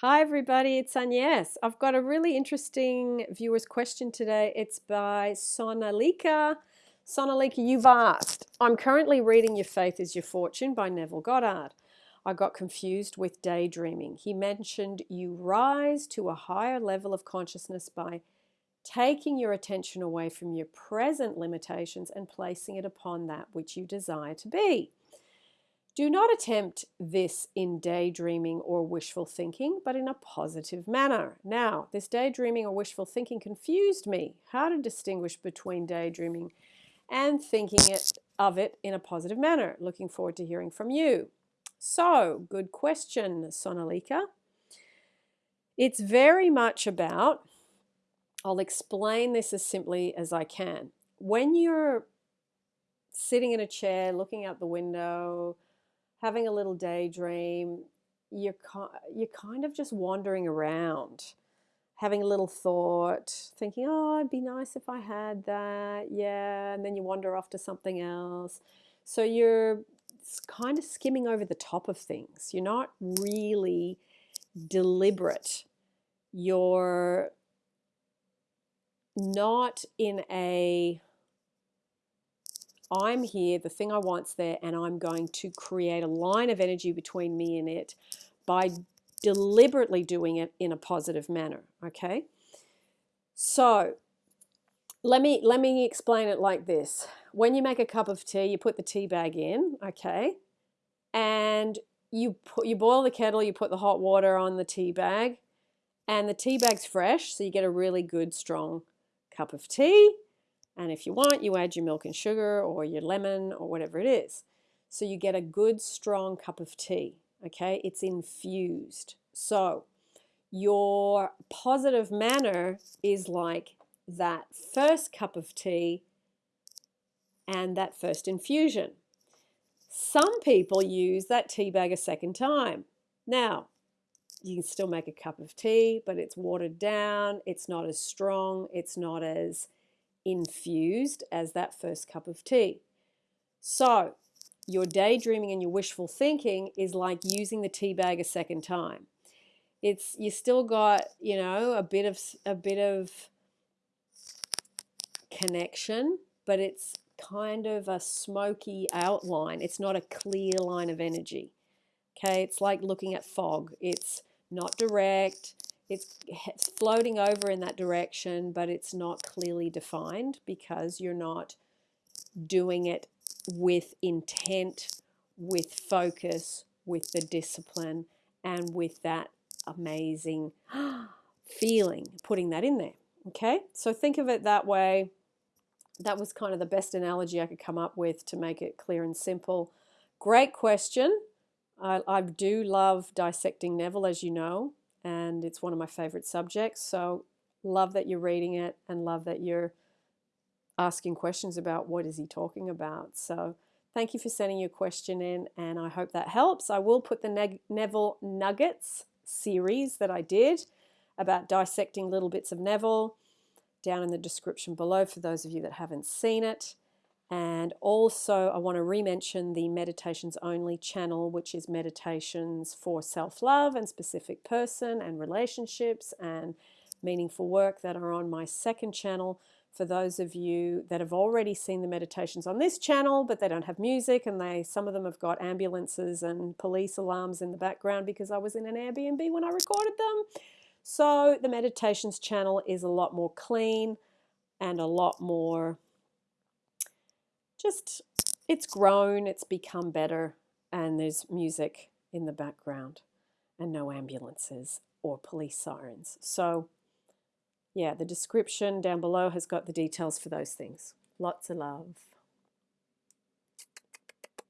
Hi, everybody. It's Agnes. I've got a really interesting viewer's question today. It's by Sonalika. Sonalika, you've asked. I'm currently reading Your Faith is Your Fortune by Neville Goddard. I got confused with daydreaming. He mentioned you rise to a higher level of consciousness by taking your attention away from your present limitations and placing it upon that which you desire to be. Do not attempt this in daydreaming or wishful thinking, but in a positive manner. Now, this daydreaming or wishful thinking confused me. How to distinguish between daydreaming and thinking it, of it in a positive manner. Looking forward to hearing from you. So, good question, Sonalika. It's very much about, I'll explain this as simply as I can. When you're sitting in a chair, looking out the window, having a little daydream, you're, you're kind of just wandering around, having a little thought, thinking, oh, it'd be nice if I had that. Yeah. And then you wander off to something else. So you're kind of skimming over the top of things. You're not really deliberate. You're not in a I'm here, the thing I want's there, and I'm going to create a line of energy between me and it by deliberately doing it in a positive manner. Okay. So let me let me explain it like this. When you make a cup of tea, you put the tea bag in, okay, and you put you boil the kettle, you put the hot water on the tea bag, and the tea bag's fresh, so you get a really good strong cup of tea. And if you want, you add your milk and sugar or your lemon or whatever it is. So you get a good strong cup of tea, okay? It's infused. So your positive manner is like that first cup of tea and that first infusion. Some people use that tea bag a second time. Now, you can still make a cup of tea, but it's watered down, it's not as strong, it's not as infused as that first cup of tea. So your daydreaming and your wishful thinking is like using the tea bag a second time. It's you still got, you know, a bit of a bit of connection, but it's kind of a smoky outline. It's not a clear line of energy. Okay, it's like looking at fog. It's not direct it's floating over in that direction, but it's not clearly defined because you're not doing it with intent, with focus, with the discipline, and with that amazing feeling, putting that in there. Okay, so think of it that way. That was kind of the best analogy I could come up with to make it clear and simple. Great question. I, I do love dissecting Neville, as you know and it's one of my favorite subjects. So love that you're reading it and love that you're asking questions about what is he talking about. So thank you for sending your question in and I hope that helps. I will put the Neville Nuggets series that I did about dissecting little bits of Neville down in the description below for those of you that haven't seen it. And also, I want to re-mention the Meditations Only channel, which is meditations for self-love and specific person and relationships and meaningful work that are on my second channel. For those of you that have already seen the meditations on this channel, but they don't have music and they some of them have got ambulances and police alarms in the background because I was in an Airbnb when I recorded them. So the meditations channel is a lot more clean and a lot more just it's grown, it's become better, and there's music in the background and no ambulances or police sirens. So yeah, the description down below has got the details for those things. Lots of love.